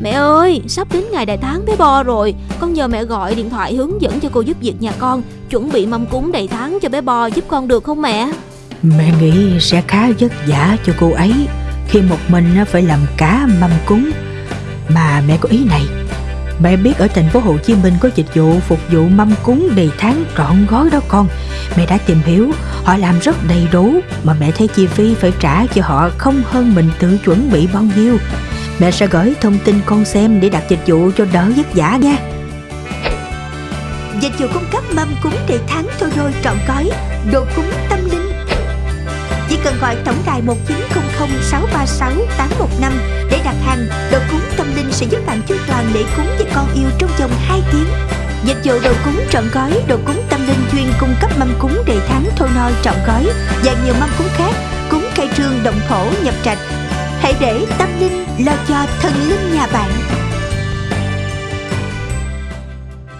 Mẹ ơi, sắp đến ngày đại tháng bé Bo rồi. Con nhờ mẹ gọi điện thoại hướng dẫn cho cô giúp việc nhà con. Chuẩn bị mâm cúng đầy tháng cho bé Bo giúp con được không mẹ? Mẹ nghĩ sẽ khá vất vả cho cô ấy Khi một mình phải làm cả mâm cúng. Mà mẹ có ý này. Mẹ biết ở thành phố Hồ Chí Minh có dịch vụ phục vụ mâm cúng đầy tháng trọn gói đó con. Mẹ đã tìm hiểu Họ làm rất đầy đủ Mà mẹ thấy chi phí phải trả cho họ không hơn mình tự chuẩn bị bao nhiêu. Mẹ sẽ gửi thông tin con xem để đặt dịch vụ cho đỡ vất vả nha Dịch vụ cung cấp mâm cúng đầy tháng thôi rồi trọn gói Đồ cúng tâm linh Chỉ cần gọi tổng đài 1900 636 815 để đặt hàng Đồ cúng tâm linh sẽ giúp bạn chu toàn lễ cúng cho con yêu trong vòng 2 tiếng Dịch vụ đồ cúng trọn gói, đồ cúng tâm linh chuyên cung cấp mâm cúng đầy tháng thôi nôi trọn gói và nhiều mâm cúng khác, cúng cây trương động thổ nhập trạch. Hãy để tâm linh lo cho thần linh nhà bạn.